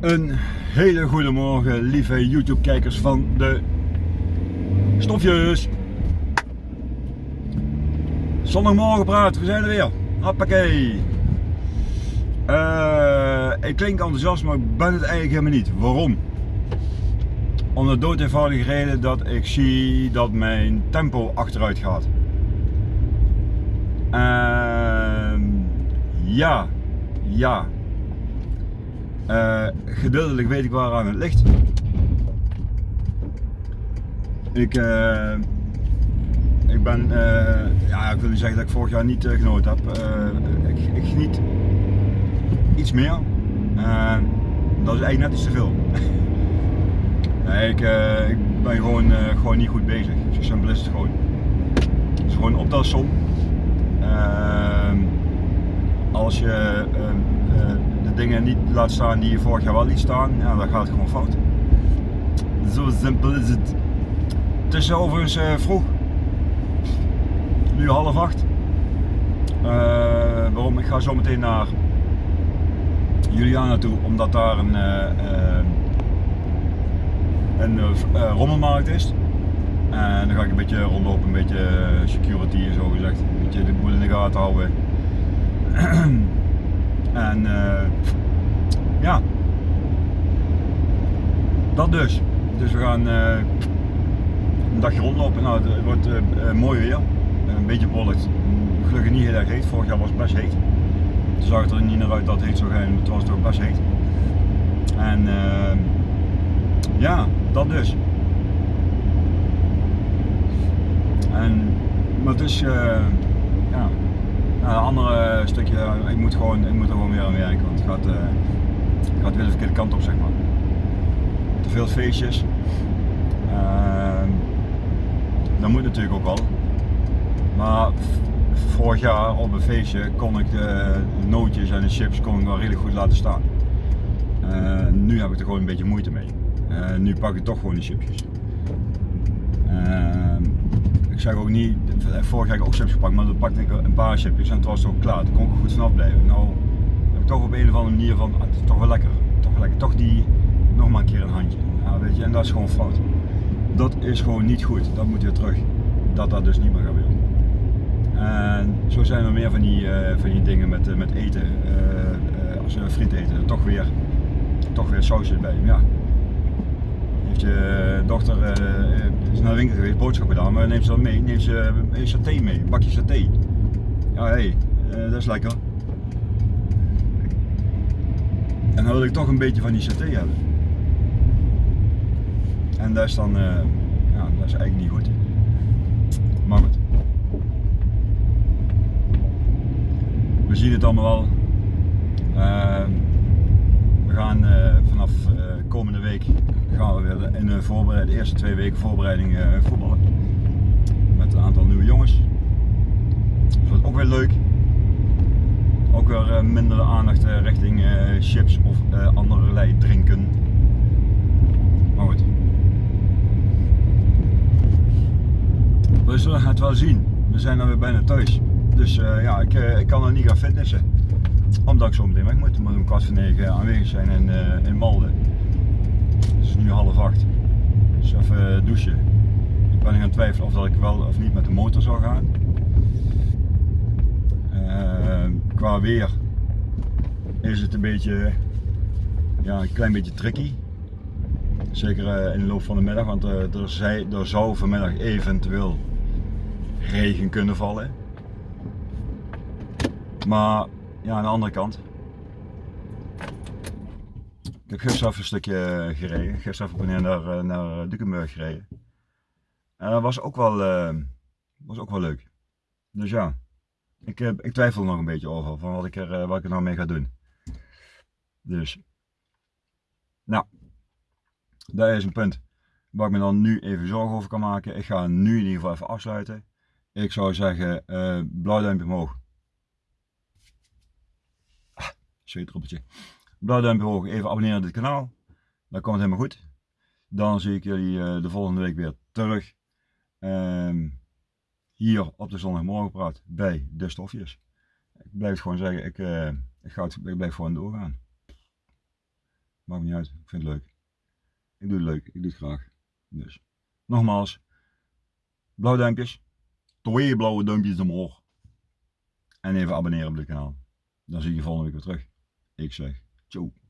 Een hele goede morgen, lieve YouTube kijkers van de Stofjes. Zondagmorgen praat, we zijn er weer. Hoppakee. Uh, ik klink enthousiast, maar ik ben het eigenlijk helemaal niet. Waarom? Om de dood eenvoudige reden dat ik zie dat mijn tempo achteruit gaat. Uh, ja, ja. Uh, gedeeltelijk weet ik waar aan het ligt. Ik, uh, ik ben, uh, ja, ik wil niet zeggen dat ik vorig jaar niet genoten heb. Ik, ik, geniet iets meer. dat is eigenlijk net iets te veel. ik, ik ben gewoon, gewoon niet goed bezig. Zo simpel is het gewoon. Het is gewoon optelsom. Als je de dingen niet laat staan die je vorig jaar wel liet staan, ja, dan gaat het gewoon fout. Zo simpel is het. Het is overigens uh, vroeg. Nu half acht. Uh, waarom? Ik ga zo meteen naar Juliana toe, omdat daar een, uh, een rommelmarkt is. En dan ga ik een beetje rondlopen, een beetje security zo gezegd. Een beetje de boel in de gaten houden. En uh, ja, dat dus. Dus we gaan uh, een dagje rondlopen. Nou, het wordt uh, mooi weer. Een beetje bollet. Gelukkig niet heel erg heet. Vorig jaar was het best heet. Toen zag er niet naar uit dat het heet zou zijn, maar het was toch best heet. En ja, dat dus. En, maar is, ja, nou, een andere stukje, ik moet, gewoon, ik moet er gewoon weer aan werken, want het gaat, uh, het gaat weer de verkeerde kant op, zeg maar. Te veel feestjes. Uh, dat moet natuurlijk ook wel. Maar vorig jaar op een feestje kon ik de nootjes en de chips kon ik wel redelijk goed laten staan. Uh, nu heb ik er gewoon een beetje moeite mee. Uh, nu pak ik toch gewoon de chipjes. Ehm, zeg ook niet, vorig jaar heb ik ook chips gepakt, maar dan pakte ik een paar chipjes en het was toch klaar. Daar kon ik er goed vanaf blijven. Nou heb ik toch op een of andere manier van, ah, toch wel lekker. Toch wel lekker. Toch die, nog maar een keer een handje. Weet je, en dat is gewoon fout. Dat is gewoon niet goed. Dat moet weer terug. Dat dat dus niet meer gebeurt. En zo zijn er meer van die, uh, van die dingen met, uh, met eten. Uh, als we friet eten, toch weer, toch weer sausjes bij. Ja, je dochter uh, is naar de winkel geweest, boodschappen gedaan, maar neemt ze dat mee, neemt ze een saté mee, een bakje saté. Ja, hé, hey, dat is lekker. En dan wil ik toch een beetje van die saté hebben. En dat is dan, ja, dat is eigenlijk niet goed. Maar goed. We zien het allemaal wel. we gaan vanaf komende week gaan we weer in de, voorbereid, de eerste twee weken voorbereiding uh, voetballen. Met een aantal nieuwe jongens. Dus dat ook weer leuk. Ook weer uh, minder aandacht uh, richting chips of allerlei drinken. Maar goed. We zullen het wel zien. We zijn dan weer bijna thuis. Dus ja, ik, ik kan er niet gaan fitnessen. Omdat ik zo meteen weg moet. Ik moet om kwart voor negen aanwezig zijn in, in Malden. Het is nu half acht. Dus even douchen. Ik ben gaan twijfelen of dat ik wel of niet met de motor zou gaan. Uh, qua weer is het een beetje, ja, een klein beetje tricky. Zeker uh, in de loop van de middag, want er, er zou vanmiddag eventueel regen kunnen vallen. Maar ja, aan de andere kant, ik heb gisteren een stukje gereden. Gisteren even naar, eh, naar Dukenburg gereden. En dat was ook wel, uh, was ook wel leuk. Dus ja, ik, uh, ik twijfel nog een beetje over van wat ik er, uh, wat ik er nou mee ga doen. Dus, nou, dat is een punt waar ik me dan nu even zorgen over kan maken. Ik ga nu in ieder geval even afsluiten. Ik zou zeggen, blauw duimpje omhoog. Ah, zweetdruppeltje blauw duimpje omhoog, even abonneren op dit kanaal. Dan komt het helemaal goed. Dan zie ik jullie uh, de volgende week weer terug. Um, hier op de zondagmorgenpraat bij de stofjes. Ik blijf gewoon zeggen, ik, uh, Ik, ga het, ik blijf gewoon doorgaan. Maakt niet uit, ik vind het leuk. Ik doe het leuk, ik doe het graag. Dus, nogmaals, blauwe duimpjes, twee blauwe duimpjes omhoog. En even abonneren op dit kanaal. Dan zie je je volgende week weer terug. Ik zeg, ciao.